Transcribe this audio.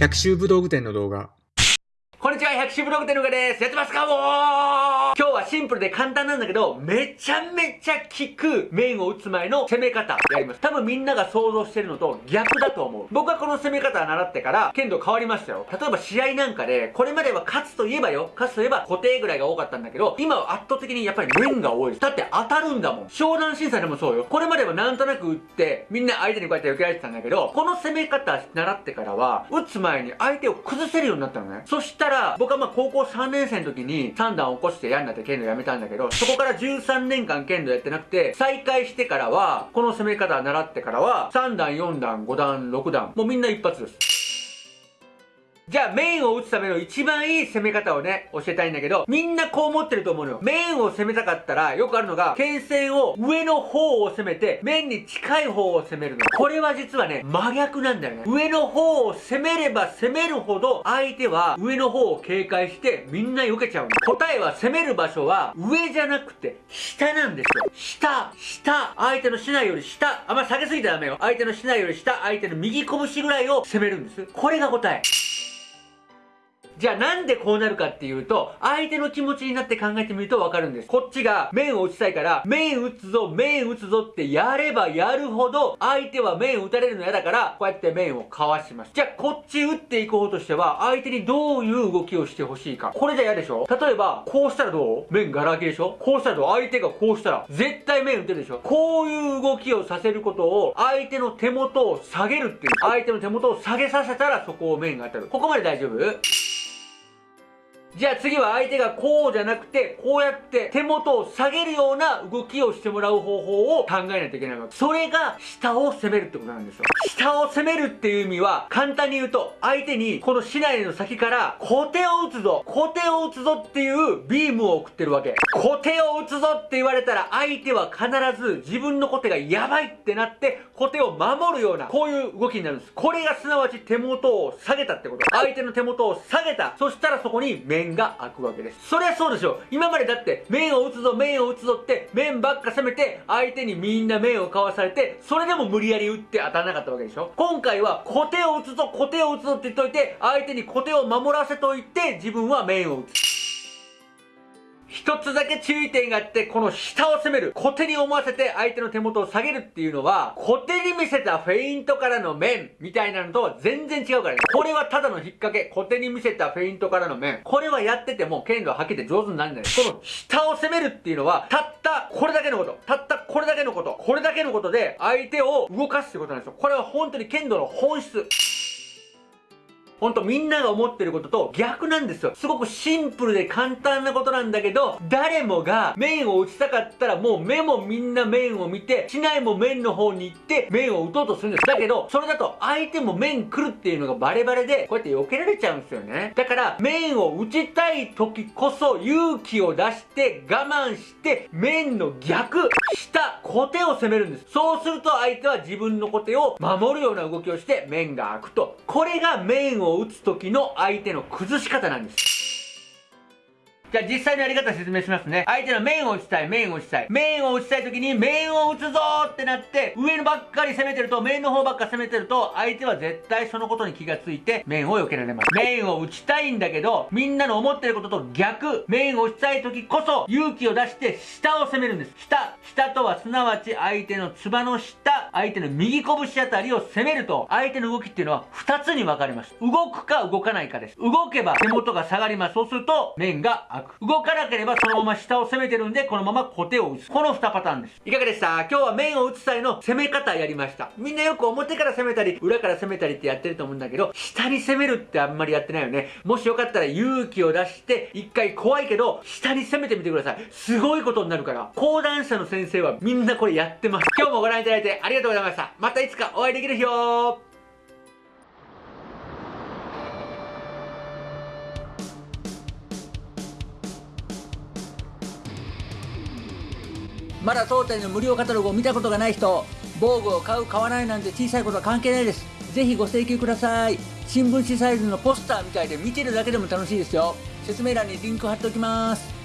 百秋武道具店の動画。こんにちは、百秋ブログ店のがです。やってますかもう今日はシンプルで簡単なんだけど、めちゃめちゃ効く面を打つ前の攻め方やります。多分みんなが想像してるのと逆だと思う。僕はこの攻め方を習ってから、剣道変わりましたよ。例えば試合なんかで、これまでは勝つといえばよ、勝つといえば固定ぐらいが多かったんだけど、今は圧倒的にやっぱり面が多いです。だって当たるんだもん。湘南審査でもそうよ。これまではなんとなく打って、みんな相手にこうやって受けられてたんだけど、この攻め方習ってからは、打つ前に相手を崩せるようになったのね。そしたら、僕はまあ高校3年生の時に3段起こして嫌になって剣道やめたんだけど、そこから13年間剣道やってなくて、再開してからは、この攻め方習ってからは、3段、4段、5段、6段、もうみんな一発です。じゃあ、メインを打つための一番いい攻め方をね、教えたいんだけど、みんなこう思ってると思うのよ。メインを攻めたかったら、よくあるのが、剣線を上の方を攻めて、面に近い方を攻めるの。これは実はね、真逆なんだよね。上の方を攻めれば攻めるほど、相手は上の方を警戒して、みんな避けちゃうの。答えは攻める場所は、上じゃなくて、下なんですよ。下、下、相手の竹刀より下、あんま下げすぎたらダメよ。相手の竹刀より下、相手の右拳ぐらいを攻めるんです。これが答え。じゃあなんでこうなるかっていうと、相手の気持ちになって考えてみるとわかるんです。こっちが面を打ちたいから、面打つぞ、面打つぞってやればやるほど、相手は面打たれるの嫌だから、こうやって面をかわします。じゃあこっち打っていこうとしては、相手にどういう動きをしてほしいか。これじゃ嫌でしょ？例えば、こうしたらどう？面ガラ空きでしょ？こうしたらどう？相手がこうしたら、絶対面打てるでしょ？こういう動きをさせることを、相手の手元を下げるっていう。相手の手元を下げさせたら、そこを面が当たる。ここまで大丈夫？じゃあ次は相手がこうじゃなくて、こうやって手元を下げるような動きをしてもらう方法を考えないといけないわけ。それが下を攻めるってことなんですよ。下を攻めるっていう意味は、簡単に言うと、相手にこの竹刀の先から小手を打つぞ、小手を打つぞっていうビームを送ってるわけ。小手を打つぞって言われたら、相手は必ず自分の小手がやばいってなって、小手を守るような、こういう動きになるんです。これがすなわち手元を下げたってこと。相手の手元を下げた。そしたらそこに面が開くわけです。そりゃそうでしょ。今までだって面を打つぞ、面を打つぞって面ばっか攻めて相手にみんな面をかわされて、それでも無理やり打って当たらなかったわけでしょ。今回は小手を打つぞ、小手を打つぞって言っといて、相手に小手を守らせといて自分は面を打つ。一つだけ注意点があって、この下を攻める。小手に思わせて相手の手元を下げるっていうのは、小手に見せたフェイントからの面みたいなのとは全然違うからね。これはただの引っ掛け。小手に見せたフェイントからの面。これはやってても剣道はけて上手になるんだよ。この下を攻めるっていうのは、たったこれだけのこと。たったこれだけのこと。これだけのことで相手を動かすってことなんですよ。これは本当に剣道の本質。ほんとみんなが思ってることと逆なんですよ。すごくシンプルで簡単なことなんだけど、誰もが面を打ちたかったらもう目もみんな面を見て、市内も面の方に行って面を打とうとするんです。だけど、それだと相手も面来るっていうのがバレバレで、こうやって避けられちゃうんですよね。だから、面を打ちたい時こそ勇気を出して我慢して面の逆、下、小手を攻めるんです。そうすると相手は自分のコテを守るような動きをして面が開くと。これが面を打つ時の相手の崩し方なんです。じゃあ実際のやり方説明しますね。相手の面を打ちたい、面を打ちたい。面を打ちたい時に面を打つぞーってなって、上のばっかり攻めてると、面の方ばっか攻めてると、相手は絶対そのことに気がついて、面を避けられます。面を打ちたいんだけど、みんなの思ってることと逆、面を打ちたい時こそ、勇気を出して下を攻めるんです。下。下とはすなわち相手のつばの下、相手の右拳あたりを攻めると、相手の動きっていうのは2つに分かれます。動くか動かないかです。動けば手元が下がります。そうすると、面が開く。動かなければそのまま下を攻めてるんで、このまま小手を打つ。この2パターンです。いかがでした？今日は面を打つ際の攻め方やりました。みんなよく表から攻めたり、裏から攻めたりってやってると思うんだけど、下に攻めるってあんまりやってないよね。もしよかったら勇気を出して、一回怖いけど、下に攻めてみてください。すごいことになるから。講談社の先生はみんなこれやってます。今日もご覧いただいてありがとうございました。がとうございまた。いつかお会いできる日をまだ当店の無料カタログを見たことがない人防具を買う買わないなんて小さいことは関係ないです。ぜひご請求ください。新聞紙サイズのポスターみたいで見てるだけでも楽しいですよ。説明欄にリンク貼っておきます。